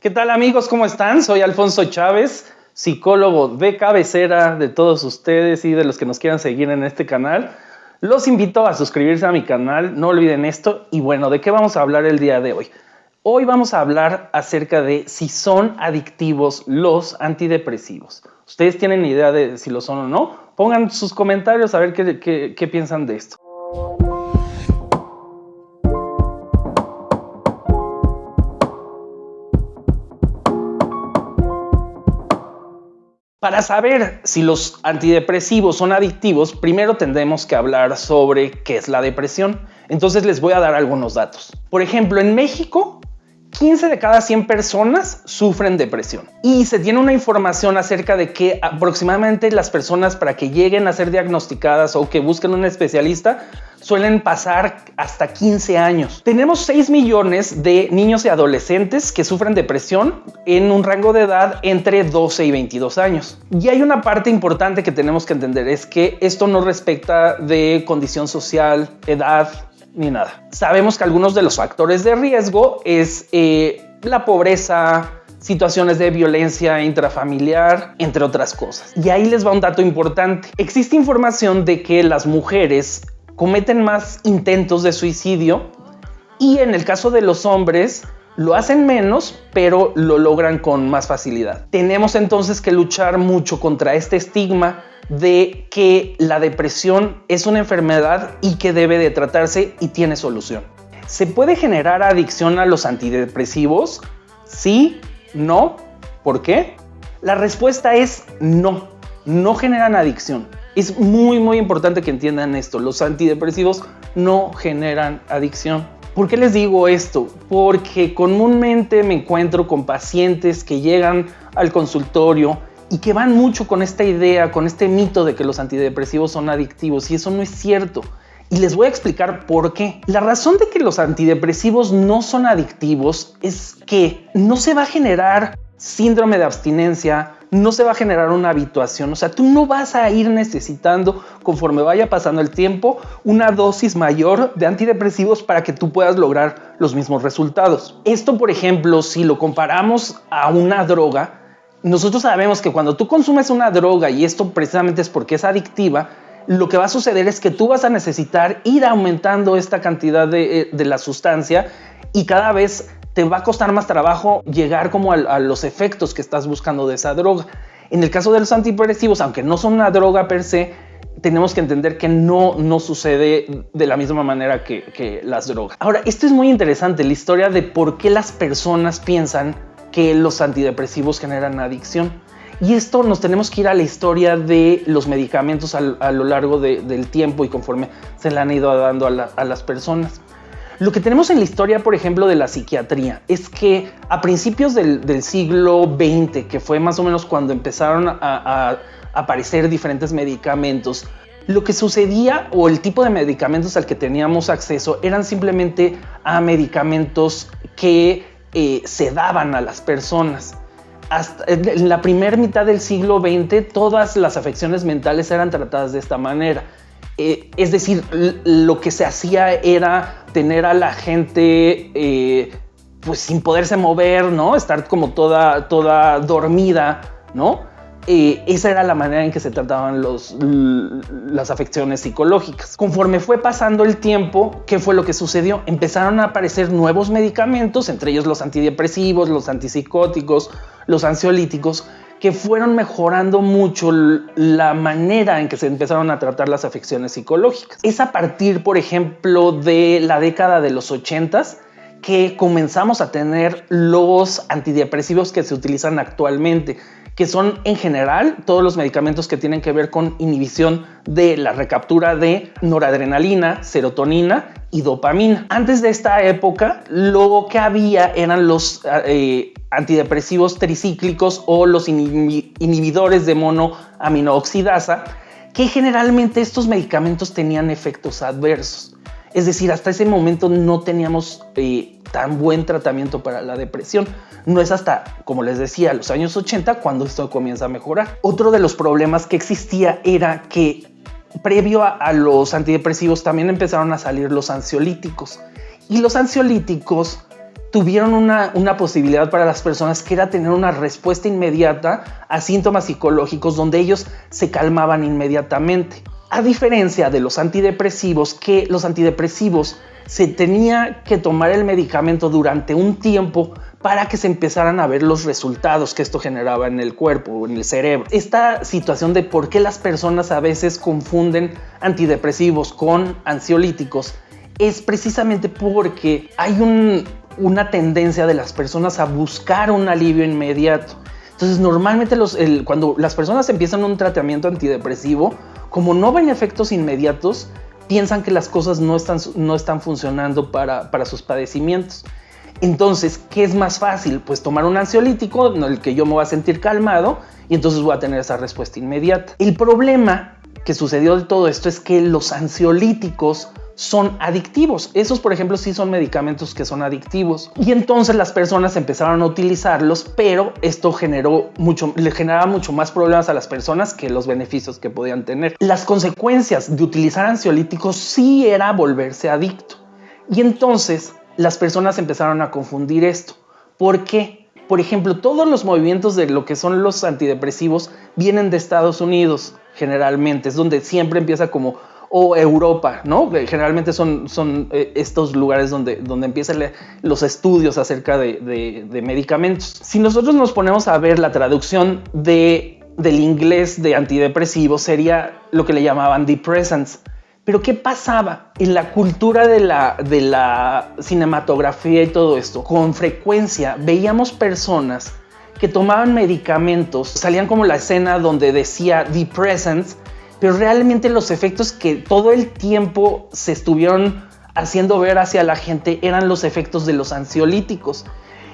¿Qué tal amigos? ¿Cómo están? Soy Alfonso Chávez, psicólogo de cabecera de todos ustedes y de los que nos quieran seguir en este canal. Los invito a suscribirse a mi canal, no olviden esto. Y bueno, ¿de qué vamos a hablar el día de hoy? Hoy vamos a hablar acerca de si son adictivos los antidepresivos. ¿Ustedes tienen idea de si lo son o no? Pongan sus comentarios a ver qué, qué piensan de esto. Para saber si los antidepresivos son adictivos, primero tendremos que hablar sobre qué es la depresión. Entonces les voy a dar algunos datos. Por ejemplo, en México, 15 de cada 100 personas sufren depresión. Y se tiene una información acerca de que aproximadamente las personas para que lleguen a ser diagnosticadas o que busquen un especialista suelen pasar hasta 15 años. Tenemos 6 millones de niños y adolescentes que sufren depresión en un rango de edad entre 12 y 22 años. Y hay una parte importante que tenemos que entender, es que esto no respecta de condición social, edad, ni nada. Sabemos que algunos de los factores de riesgo es eh, la pobreza, situaciones de violencia intrafamiliar, entre otras cosas. Y ahí les va un dato importante. Existe información de que las mujeres cometen más intentos de suicidio y en el caso de los hombres lo hacen menos, pero lo logran con más facilidad. Tenemos entonces que luchar mucho contra este estigma de que la depresión es una enfermedad y que debe de tratarse y tiene solución. ¿Se puede generar adicción a los antidepresivos? Sí, no. ¿Por qué? La respuesta es no, no generan adicción. Es muy, muy importante que entiendan esto. Los antidepresivos no generan adicción. ¿Por qué les digo esto? Porque comúnmente me encuentro con pacientes que llegan al consultorio y que van mucho con esta idea, con este mito de que los antidepresivos son adictivos y eso no es cierto. Y les voy a explicar por qué. La razón de que los antidepresivos no son adictivos es que no se va a generar síndrome de abstinencia, no se va a generar una habituación. O sea, tú no vas a ir necesitando, conforme vaya pasando el tiempo, una dosis mayor de antidepresivos para que tú puedas lograr los mismos resultados. Esto, por ejemplo, si lo comparamos a una droga, nosotros sabemos que cuando tú consumes una droga, y esto precisamente es porque es adictiva, lo que va a suceder es que tú vas a necesitar ir aumentando esta cantidad de, eh, la sustancia y cada vez te va a costar más trabajo llegar como a, los efectos que estás buscando de esa droga. En el caso de los antidepresivos, aunque no son una droga per se, tenemos que entender que no, no sucede de la misma manera que las drogas. Ahora, esto es muy interesante, la historia de por qué las personas piensan que los antidepresivos generan adicción. Y esto nos tenemos que ir a la historia de los medicamentos a, lo largo del tiempo y conforme se le han ido dando a las personas. Lo que tenemos en la historia, por ejemplo, de la psiquiatría es que a principios del, siglo XX, que fue más o menos cuando empezaron a, aparecer diferentes medicamentos, lo que sucedía o el tipo de medicamentos al que teníamos acceso eran simplemente a medicamentos que eh, se daban a las personas. Hasta en la primera mitad del siglo XX, todas las afecciones mentales eran tratadas de esta manera. Eh, es decir, lo que se hacía era tener a la gente eh, pues sin poderse mover, ¿no? Estar como toda, toda dormida, ¿no? Eh, esa era la manera en que se trataban las afecciones psicológicas. Conforme fue pasando el tiempo, ¿qué fue lo que sucedió? Empezaron a aparecer nuevos medicamentos, entre ellos los antidepresivos, los antipsicóticos, los ansiolíticos, que fueron mejorando mucho la manera en que se empezaron a tratar las afecciones psicológicas. Es a partir, por ejemplo, de la década de los 80 que comenzamos a tener los antidepresivos que se utilizan actualmente, que son en general todos los medicamentos que tienen que ver con inhibición de la recaptura de noradrenalina, serotonina y dopamina. Antes de esta época, lo que había eran los eh, antidepresivos tricíclicos o los inhibidores de monoaminooxidasa, que generalmente estos medicamentos tenían efectos adversos. Es decir, hasta ese momento no teníamos eh, tan buen tratamiento para la depresión. No es hasta, como les decía, los años 80 cuando esto comienza a mejorar. Otro de los problemas que existía era que previo a los antidepresivos también empezaron a salir los ansiolíticos. Y los ansiolíticos tuvieron una, una, posibilidad para las personas que era tener una respuesta inmediata a síntomas psicológicos donde ellos se calmaban inmediatamente. A diferencia de los antidepresivos, que los antidepresivos se tenía que tomar el medicamento durante un tiempo para que se empezaran a ver los resultados que esto generaba en el cuerpo o en el cerebro. Esta situación de por qué las personas a veces confunden antidepresivos con ansiolíticos es precisamente porque hay una tendencia de las personas a buscar un alivio inmediato. Entonces, normalmente cuando las personas empiezan un tratamiento antidepresivo, como no ven efectos inmediatos, piensan que las cosas no están, no están funcionando para, para sus padecimientos. Entonces, ¿qué es más fácil? Pues tomar un ansiolítico en el que yo me voy a sentir calmado y entonces voy a tener esa respuesta inmediata. El problema que sucedió de todo esto es que los ansiolíticos son adictivos. Esos, por ejemplo, sí son medicamentos que son adictivos. Y entonces las personas empezaron a utilizarlos, pero esto generó mucho, le generaba mucho más problemas a las personas que los beneficios que podían tener. Las consecuencias de utilizar ansiolíticos sí era volverse adicto. Y entonces las personas empezaron a confundir esto. ¿Por qué? Por ejemplo, todos los movimientos de lo que son los antidepresivos vienen de Estados Unidos, generalmente. Es donde siempre empieza como o Europa, ¿no? Generalmente son, son eh, estos lugares donde, donde empiezan los estudios acerca de, medicamentos. Si nosotros nos ponemos a ver la traducción de, del inglés de antidepresivos, sería lo que le llamaban depressants. Pero ¿qué pasaba en la cultura de la, de la cinematografía y todo esto? Con frecuencia veíamos personas que tomaban medicamentos, salían como la escena donde decía depressants pero realmente los efectos que todo el tiempo se estuvieron haciendo ver hacia la gente eran los efectos de los ansiolíticos.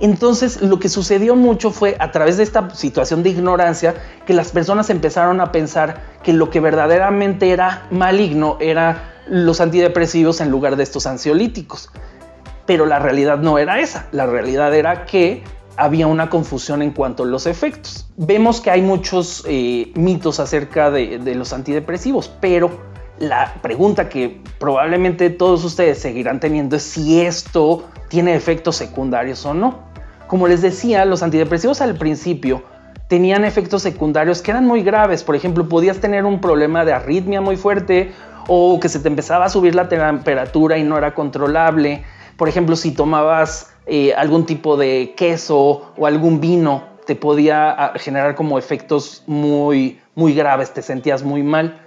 Entonces lo que sucedió mucho fue a través de esta situación de ignorancia que las personas empezaron a pensar que lo que verdaderamente era maligno era los antidepresivos en lugar de estos ansiolíticos. Pero la realidad no era esa, la realidad era que había una confusión en cuanto a los efectos. Vemos que hay muchos eh, mitos acerca de, de los antidepresivos, pero la pregunta que probablemente todos ustedes seguirán teniendo es si esto tiene efectos secundarios o no. Como les decía, los antidepresivos al principio tenían efectos secundarios que eran muy graves. Por ejemplo, podías tener un problema de arritmia muy fuerte o que se te empezaba a subir la temperatura y no era controlable. Por ejemplo, si tomabas eh, algún tipo de queso o algún vino te podía ah, generar como efectos muy, muy graves, te sentías muy mal.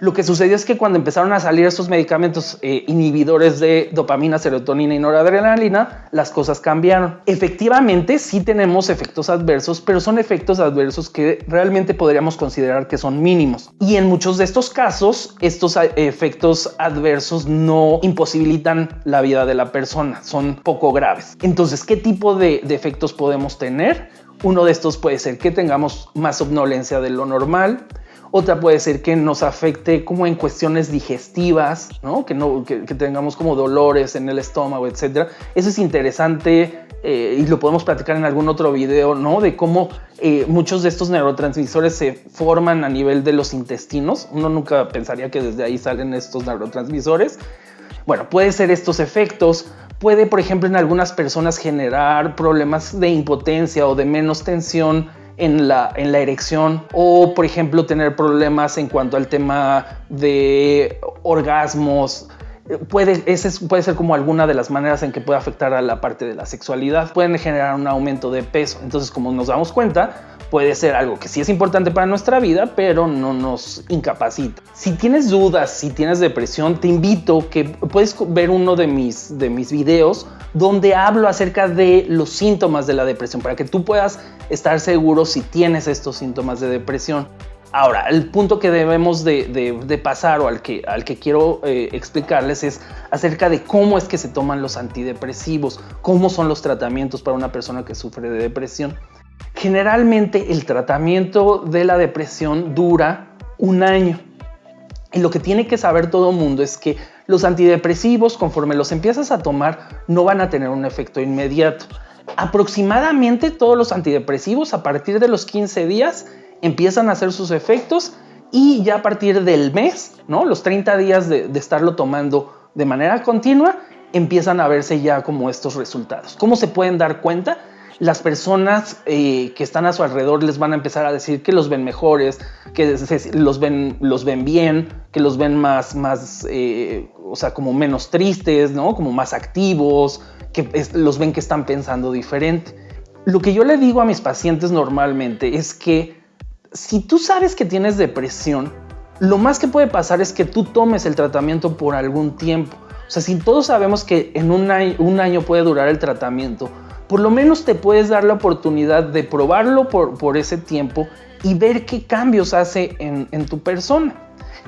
Lo que sucedió es que cuando empezaron a salir estos medicamentos eh, inhibidores de dopamina, serotonina y noradrenalina, las cosas cambiaron. Efectivamente, sí tenemos efectos adversos, pero son efectos adversos que realmente podríamos considerar que son mínimos. Y en muchos de estos casos, estos eh, efectos adversos no imposibilitan la vida de la persona, son poco graves. Entonces, ¿qué tipo de, de efectos podemos tener? Uno de estos puede ser que tengamos más somnolencia de lo normal, otra puede ser que nos afecte como en cuestiones digestivas, ¿no? Que, no, que, tengamos como dolores en el estómago, etc. Eso es interesante eh, y lo podemos platicar en algún otro video, ¿no? De cómo eh, muchos de estos neurotransmisores se forman a nivel de los intestinos. Uno nunca pensaría que desde ahí salen estos neurotransmisores. Bueno, puede ser estos efectos, puede, por ejemplo, en algunas personas generar problemas de impotencia o de menos tensión en la, en la erección o, por ejemplo, tener problemas en cuanto al tema de orgasmos. Puede, ese puede ser como alguna de las maneras en que puede afectar a la parte de la sexualidad. Pueden generar un aumento de peso. Entonces, como nos damos cuenta, puede ser algo que sí es importante para nuestra vida, pero no nos incapacita. Si tienes dudas, si tienes depresión, te invito que puedes ver uno de mis, de mis videos donde hablo acerca de los síntomas de la depresión para que tú puedas estar seguro si tienes estos síntomas de depresión. Ahora, el punto que debemos de, pasar o al que, al que quiero eh, explicarles es acerca de cómo es que se toman los antidepresivos, cómo son los tratamientos para una persona que sufre de depresión. Generalmente el tratamiento de la depresión dura un año. Y lo que tiene que saber todo mundo es que los antidepresivos, conforme los empiezas a tomar, no van a tener un efecto inmediato. Aproximadamente todos los antidepresivos a partir de los 15 días empiezan a hacer sus efectos y ya a partir del mes, ¿no? los 30 días de, estarlo tomando de manera continua, empiezan a verse ya como estos resultados. ¿Cómo se pueden dar cuenta? Las personas eh, que están a su alrededor les van a empezar a decir que los ven mejores, que los ven, los ven bien, que los ven más, más eh, o sea, como menos tristes, ¿no? Como más activos, que los ven que están pensando diferente. Lo que yo le digo a mis pacientes normalmente es que si tú sabes que tienes depresión, lo más que puede pasar es que tú tomes el tratamiento por algún tiempo. O sea, si todos sabemos que en un año, puede durar el tratamiento, por lo menos te puedes dar la oportunidad de probarlo por, ese tiempo y ver qué cambios hace en, tu persona.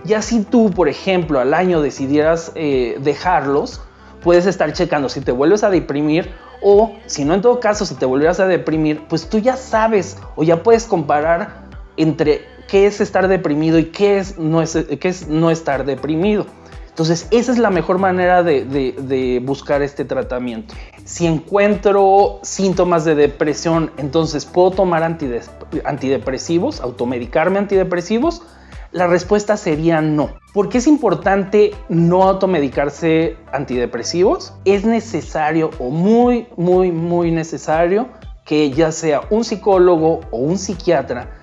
Ya si tú, por ejemplo, al año decidieras eh, dejarlos, puedes estar checando si te vuelves a deprimir o si no en todo caso si te volvieras a deprimir, pues tú ya sabes o ya puedes comparar entre qué es estar deprimido y qué es no, estar deprimido. Entonces, esa es la mejor manera de, buscar este tratamiento. Si encuentro síntomas de depresión, entonces puedo tomar antidepresivos, automedicarme antidepresivos. La respuesta sería no. ¿Por qué es importante no automedicarse antidepresivos? Es necesario o muy, muy, muy necesario que ya sea un psicólogo o un psiquiatra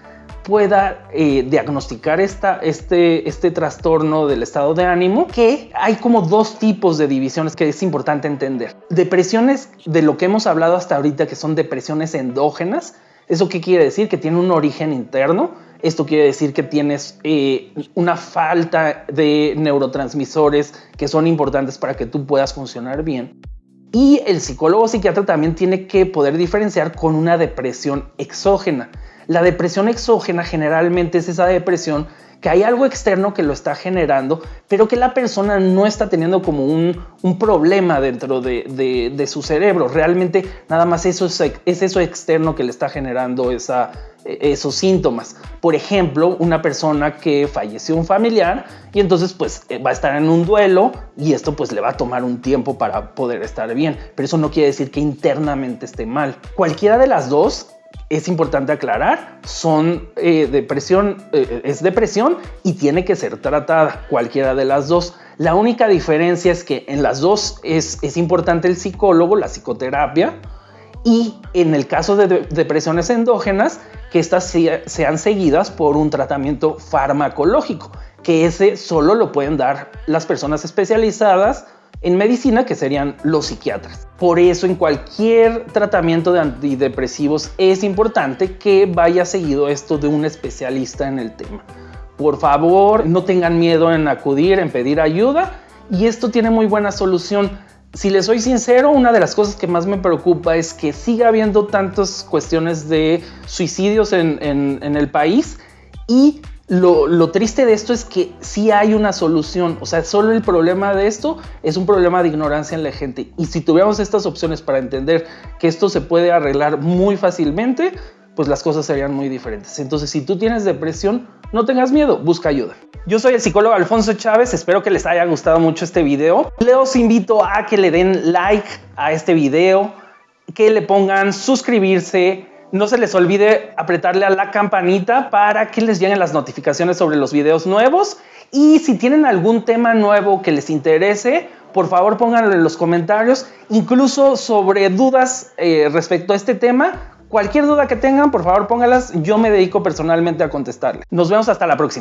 pueda eh, diagnosticar este, este trastorno del estado de ánimo, que hay como dos tipos de divisiones que es importante entender. Depresiones de lo que hemos hablado hasta ahorita, que son depresiones endógenas. ¿Eso qué quiere decir? Que tiene un origen interno. Esto quiere decir que tienes eh, una falta de neurotransmisores que son importantes para que tú puedas funcionar bien. Y el psicólogo psiquiatra también tiene que poder diferenciar con una depresión exógena. La depresión exógena generalmente es esa depresión que hay algo externo que lo está generando, pero que la persona no está teniendo como un, problema dentro de, su cerebro. Realmente nada más eso es, eso externo que le está generando esa, esos síntomas. Por ejemplo, una persona que falleció un familiar y entonces pues eh, va a estar en un duelo y esto pues le va a tomar un tiempo para poder estar bien, pero eso no quiere decir que internamente esté mal. Cualquiera de las dos es importante aclarar, son eh, depresión, eh, es depresión y tiene que ser tratada, cualquiera de las dos. La única diferencia es que en las dos es, es importante el psicólogo, la psicoterapia, y en el caso de, depresiones endógenas, que estas sean seguidas por un tratamiento farmacológico, que ese solo lo pueden dar las personas especializadas en medicina, que serían los psiquiatras. Por eso en cualquier tratamiento de antidepresivos es importante que vaya seguido esto de un especialista en el tema. Por favor, no tengan miedo en acudir, en pedir ayuda y esto tiene muy buena solución. Si les soy sincero, una de las cosas que más me preocupa es que siga habiendo tantas cuestiones de suicidios en, el país y lo, triste de esto es que sí hay una solución, o sea, solo el problema de esto es un problema de ignorancia en la gente. Y si tuviéramos estas opciones para entender que esto se puede arreglar muy fácilmente, pues las cosas serían muy diferentes. Entonces, si tú tienes depresión, no tengas miedo, busca ayuda. Yo soy el psicólogo Alfonso Chávez, espero que les haya gustado mucho este video. Les invito a que le den like a este video, que le pongan suscribirse, no se les olvide apretarle a la campanita para que les lleguen las notificaciones sobre los videos nuevos. Y si tienen algún tema nuevo que les interese, por favor pónganlo en los comentarios, incluso sobre dudas eh, respecto a este tema. Cualquier duda que tengan, por favor póngalas, yo me dedico personalmente a contestarle. Nos vemos hasta la próxima.